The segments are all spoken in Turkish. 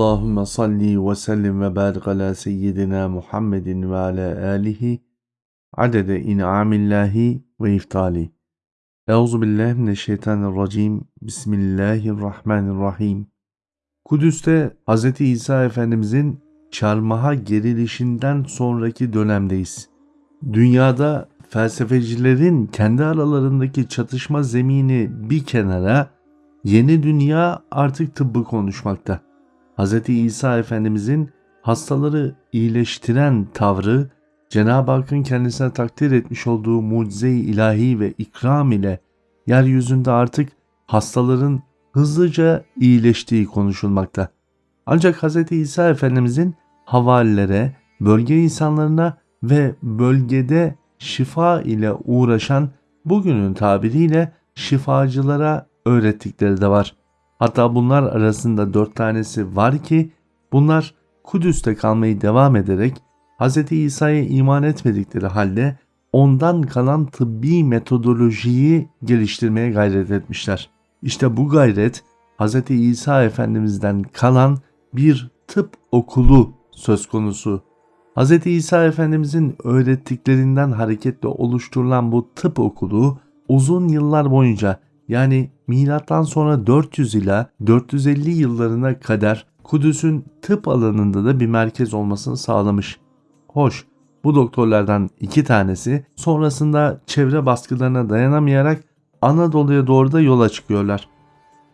Allahümme salli ve sellim ve barik ala seyyidina Muhammedin ve ala alihi adede in'amillahi ve iftali. Euzu billahi mineşşeytanirracim. Bismillahirrahmanirrahim. Kudüs'te Hz. İsa Efendimizin çarmıha gerilişinden sonraki dönemdeyiz. Dünyada felsefecilerin kendi aralarındaki çatışma zemini bir kenara, yeni dünya artık tıbbı konuşmakta. Hz. İsa Efendimizin hastaları iyileştiren tavrı, Cenab-ı Hakk'ın kendisine takdir etmiş olduğu mucize-i ilahi ve ikram ile yeryüzünde artık hastaların hızlıca iyileştiği konuşulmakta. Ancak Hz. İsa Efendimizin havalilere, bölge insanlarına ve bölgede şifa ile uğraşan bugünün tabiriyle şifacılara öğrettikleri de var. Hatta bunlar arasında dört tanesi var ki bunlar Kudüs'te kalmayı devam ederek Hz. İsa'ya iman etmedikleri halde ondan kalan tıbbi metodolojiyi geliştirmeye gayret etmişler. İşte bu gayret Hz. İsa Efendimiz'den kalan bir tıp okulu söz konusu. Hz. İsa Efendimizin öğrettiklerinden hareketle oluşturulan bu tıp okulu uzun yıllar boyunca yani milattan sonra 400 ila 450 yıllarına kadar Kudüs'ün tıp alanında da bir merkez olmasını sağlamış. Hoş, bu doktorlardan iki tanesi sonrasında çevre baskılarına dayanamayarak Anadolu'ya doğru da yola çıkıyorlar.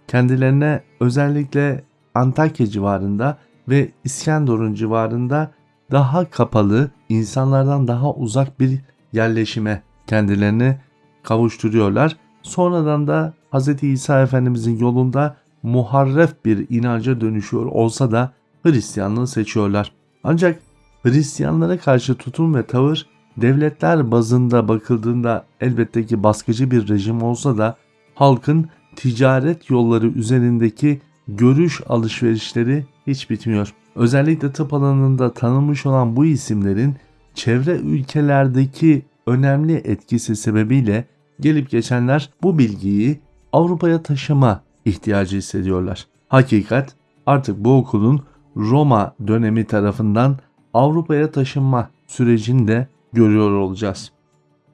Kendilerine özellikle Antakya civarında ve İskenderun civarında daha kapalı, insanlardan daha uzak bir yerleşime kendilerini kavuşturuyorlar Sonradan da Hz. İsa Efendimizin yolunda muharref bir inanca dönüşüyor olsa da Hristiyanlığı seçiyorlar. Ancak Hristiyanlara karşı tutum ve tavır devletler bazında bakıldığında elbette ki baskıcı bir rejim olsa da halkın ticaret yolları üzerindeki görüş alışverişleri hiç bitmiyor. Özellikle tıp alanında tanınmış olan bu isimlerin çevre ülkelerdeki önemli etkisi sebebiyle gelip geçenler bu bilgiyi Avrupa'ya taşıma ihtiyacı hissediyorlar. Hakikat artık bu okulun Roma dönemi tarafından Avrupa'ya taşınma sürecini de görüyor olacağız.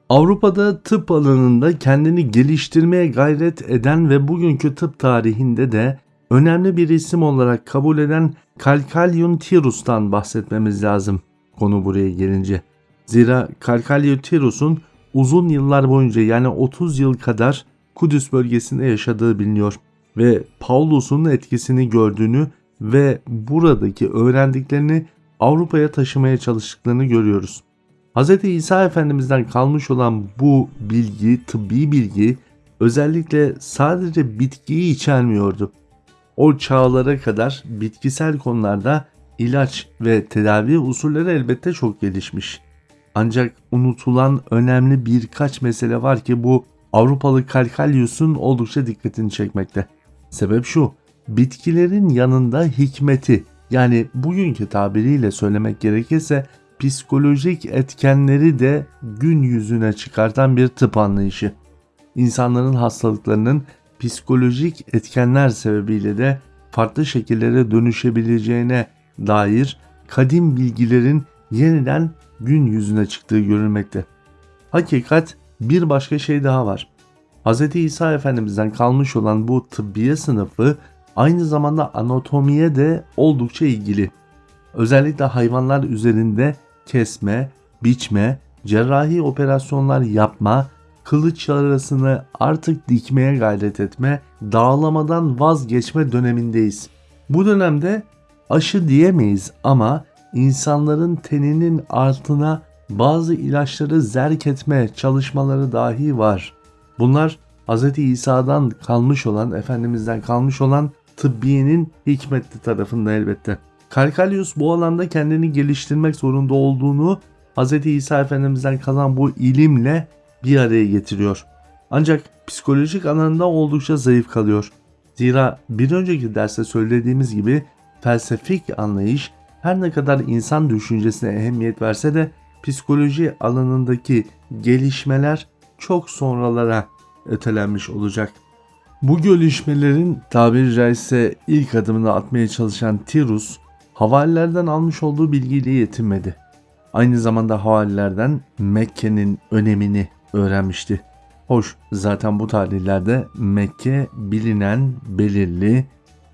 Avrupa'da tıp alanında kendini geliştirmeye gayret eden ve bugünkü tıp tarihinde de önemli bir isim olarak kabul eden Calcalion Tirus'tan bahsetmemiz lazım konu buraya gelince. Zira Calcalion Tirus'un uzun yıllar boyunca yani 30 yıl kadar Kudüs bölgesinde yaşadığı biliniyor ve Paulus'un etkisini gördüğünü ve buradaki öğrendiklerini Avrupa'ya taşımaya çalıştıklarını görüyoruz. Hz. İsa Efendimiz'den kalmış olan bu bilgi, tıbbi bilgi özellikle sadece bitkiyi içermiyordu. O çağlara kadar bitkisel konularda ilaç ve tedavi usulleri elbette çok gelişmiş. Ancak unutulan önemli birkaç mesele var ki bu Avrupalı Kalkalyus'un oldukça dikkatini çekmekte. Sebep şu, bitkilerin yanında hikmeti yani bugünkü tabiriyle söylemek gerekirse psikolojik etkenleri de gün yüzüne çıkartan bir tıp anlayışı. İnsanların hastalıklarının psikolojik etkenler sebebiyle de farklı şekillere dönüşebileceğine dair kadim bilgilerin yeniden gün yüzüne çıktığı görülmekte. Hakikat bir başka şey daha var. Hz. İsa Efendimiz'den kalmış olan bu tıbbiye sınıfı aynı zamanda anatomiye de oldukça ilgili. Özellikle hayvanlar üzerinde kesme, biçme, cerrahi operasyonlar yapma, kılıç arasını artık dikmeye gayret etme, dağlamadan vazgeçme dönemindeyiz. Bu dönemde aşı diyemeyiz ama insanların teninin altına bazı ilaçları zerk etme çalışmaları dahi var. Bunlar Hz. İsa'dan kalmış olan, Efendimiz'den kalmış olan tıbbiyenin hikmetli tarafında elbette. Kalkalius bu alanda kendini geliştirmek zorunda olduğunu Hz. İsa Efendimiz'den kalan bu ilimle bir araya getiriyor. Ancak psikolojik alanında oldukça zayıf kalıyor. Zira bir önceki derste söylediğimiz gibi felsefik anlayış her ne kadar insan düşüncesine ehemmiyet verse de psikoloji alanındaki gelişmeler çok sonralara ötelenmiş olacak. Bu gelişmelerin tabiri caizse ilk adımını atmaya çalışan Tirus, havalilerden almış olduğu bilgiyle yetinmedi. Aynı zamanda havalilerden Mekke'nin önemini öğrenmişti. Hoş zaten bu tarihlerde Mekke bilinen, belirli,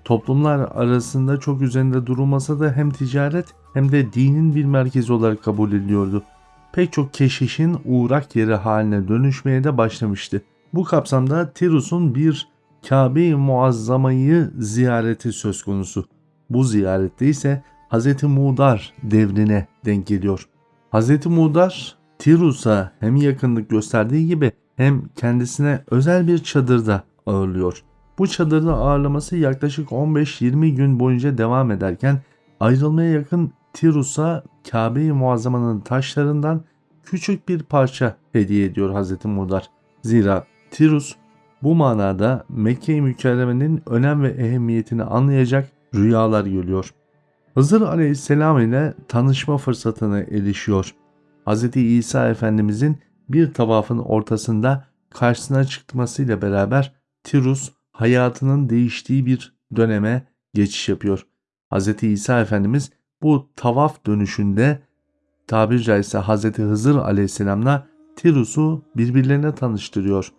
toplumlar arasında çok üzerinde durulmasa da hem ticaret hem de dinin bir merkezi olarak kabul ediliyordu. Pek çok keşişin uğrak yeri haline dönüşmeye de başlamıştı. Bu kapsamda Tirus'un bir Kabe-i Muazzama'yı ziyareti söz konusu. Bu ziyarette ise Hz. Mudar devrine denk geliyor. Hz. Mudar Tirus'a hem yakınlık gösterdiği gibi hem kendisine özel bir çadırda ağırlıyor. Bu çadırda ağırlaması yaklaşık 15-20 gün boyunca devam ederken ayrılmaya yakın Tirus'a Kabe-i Muazzama'nın taşlarından küçük bir parça hediye ediyor Hz. Mudar. Zira Tirus bu manada Mekke-i Mükerreme'nin önem ve ehemmiyetini anlayacak rüyalar görüyor. Hızır aleyhisselam ile tanışma fırsatına erişiyor. Hz. İsa Efendimizin bir tavafın ortasında karşısına çıkmasıyla beraber Tirus hayatının değiştiği bir döneme geçiş yapıyor. Hz. İsa Efendimiz bu tavaf dönüşünde tabir caizse Hz. Hızır aleyhisselamla Tirus'u birbirlerine tanıştırıyor.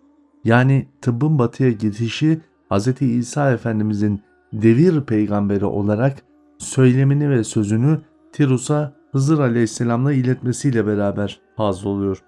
Yani tıbbın batıya gidişi Hz. İsa Efendimizin devir peygamberi olarak söylemini ve sözünü Tirus'a Hızır Aleyhisselam'la iletmesiyle beraber fazla oluyor.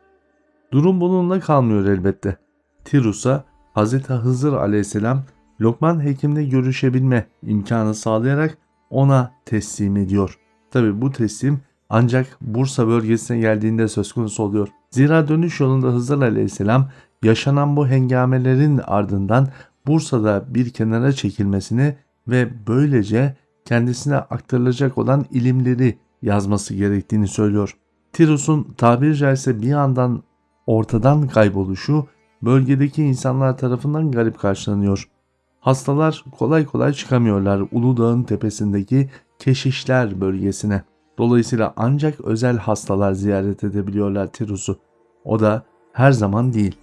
Durum bununla kalmıyor elbette. Tirus'a Hz. Hızır Aleyhisselam Lokman Hekim'le görüşebilme imkanı sağlayarak ona teslim ediyor. Tabi bu teslim ancak Bursa bölgesine geldiğinde söz konusu oluyor. Zira dönüş yolunda Hızır Aleyhisselam yaşanan bu hengamelerin ardından Bursa'da bir kenara çekilmesini ve böylece kendisine aktarılacak olan ilimleri yazması gerektiğini söylüyor. Tirus'un tabiri caizse bir yandan ortadan kayboluşu bölgedeki insanlar tarafından garip karşılanıyor. Hastalar kolay kolay çıkamıyorlar Uludağ'ın tepesindeki keşişler bölgesine. Dolayısıyla ancak özel hastalar ziyaret edebiliyorlar Tirus'u. O da her zaman değil.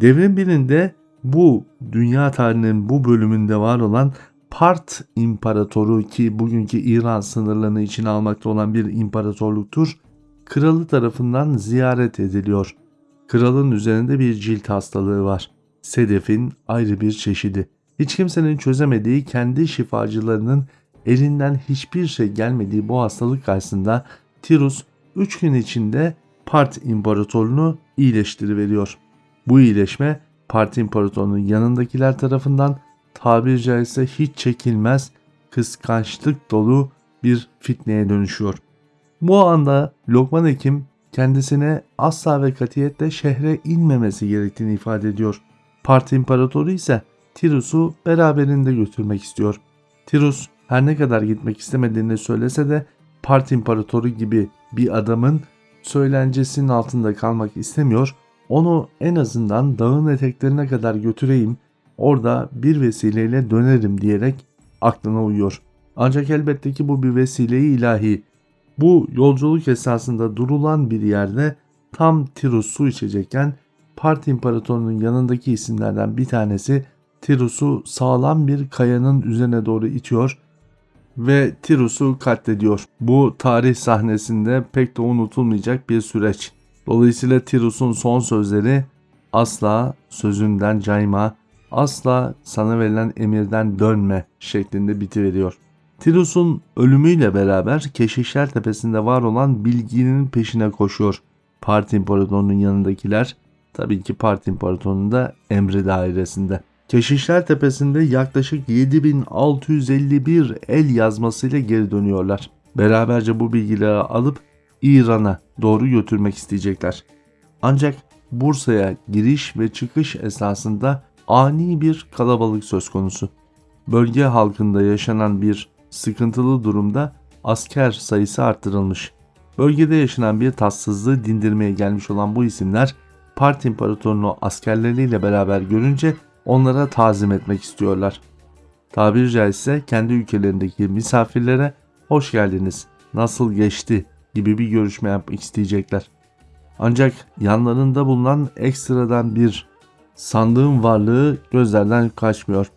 Devrin birinde bu dünya tarihinin bu bölümünde var olan Part İmparatoru ki bugünkü İran sınırlarını içine almakta olan bir imparatorluktur, kralı tarafından ziyaret ediliyor. Kralın üzerinde bir cilt hastalığı var. Sedefin ayrı bir çeşidi. Hiç kimsenin çözemediği kendi şifacılarının elinden hiçbir şey gelmediği bu hastalık karşısında Tirus 3 gün içinde Part İmparatorluğunu iyileştiriveriyor. Bu iyileşme Part İmparatorluğunun yanındakiler tarafından tabiri caizse hiç çekilmez kıskançlık dolu bir fitneye dönüşüyor. Bu anda Lokman Hekim kendisine asla ve katiyetle şehre inmemesi gerektiğini ifade ediyor. Part İmparatoru ise Tirus'u beraberinde götürmek istiyor. Tirus her ne kadar gitmek istemediğini söylese de Part İmparatoru gibi bir adamın söylencesinin altında kalmak istemiyor. Onu en azından dağın eteklerine kadar götüreyim, orada bir vesileyle dönerim diyerek aklına uyuyor. Ancak elbette ki bu bir vesileyi ilahi. Bu yolculuk esasında durulan bir yerde tam Tirus su içecekken Part İmparatorunun yanındaki isimlerden bir tanesi Tirus'u sağlam bir kayanın üzerine doğru itiyor ve Tirus'u katlediyor. Bu tarih sahnesinde pek de unutulmayacak bir süreç. Dolayısıyla Tirus'un son sözleri asla sözünden cayma, asla sana verilen emirden dönme şeklinde bitiveriyor. Tirus'un ölümüyle beraber Keşişler Tepesi'nde var olan bilginin peşine koşuyor. Part İmparatorunun yanındakiler tabii ki Part İmparatorunun da emri dairesinde. Keşişler Tepesi'nde yaklaşık 7651 el yazmasıyla geri dönüyorlar. Beraberce bu bilgileri alıp İran'a doğru götürmek isteyecekler. Ancak Bursa'ya giriş ve çıkış esasında ani bir kalabalık söz konusu. Bölge halkında yaşanan bir sıkıntılı durumda asker sayısı arttırılmış. Bölgede yaşanan bir tatsızlığı dindirmeye gelmiş olan bu isimler Part İmparatorunu askerleriyle beraber görünce onlara tazim etmek istiyorlar. Tabiri caizse kendi ülkelerindeki misafirlere hoş geldiniz, nasıl geçti gibi bir görüşme yapmak isteyecekler. Ancak yanlarında bulunan ekstradan bir sandığın varlığı gözlerden kaçmıyor.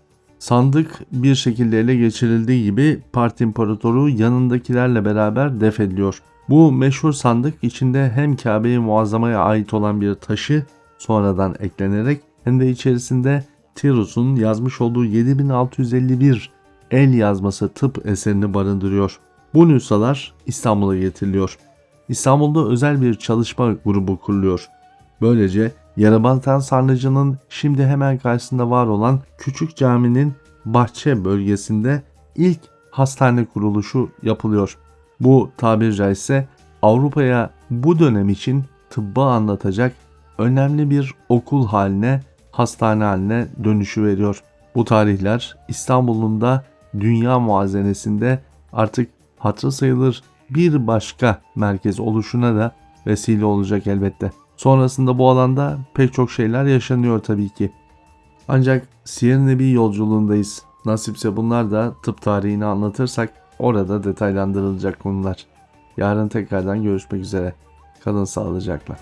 Sandık bir şekilde ele geçirildiği gibi Part İmparatoru yanındakilerle beraber defediliyor. Bu meşhur sandık içinde hem Kabe-i Muazzama'ya ait olan bir taşı sonradan eklenerek hem de içerisinde Tirus'un yazmış olduğu 7651 el yazması tıp eserini barındırıyor. Bu nüshalar İstanbul'a getiriliyor. İstanbul'da özel bir çalışma grubu kuruluyor. Böylece Yerebatan Sarnıcı'nın şimdi hemen karşısında var olan küçük caminin bahçe bölgesinde ilk hastane kuruluşu yapılıyor. Bu tabiri caizse Avrupa'ya bu dönem için tıbbı anlatacak önemli bir okul haline, hastane haline dönüşü veriyor. Bu tarihler İstanbul'un da dünya muazenesinde artık hatırı sayılır bir başka merkez oluşuna da vesile olacak elbette. Sonrasında bu alanda pek çok şeyler yaşanıyor tabii ki. Ancak Siyer Nebi yolculuğundayız. Nasipse bunlar da tıp tarihini anlatırsak orada detaylandırılacak konular. Yarın tekrardan görüşmek üzere. Kalın sağlıcakla.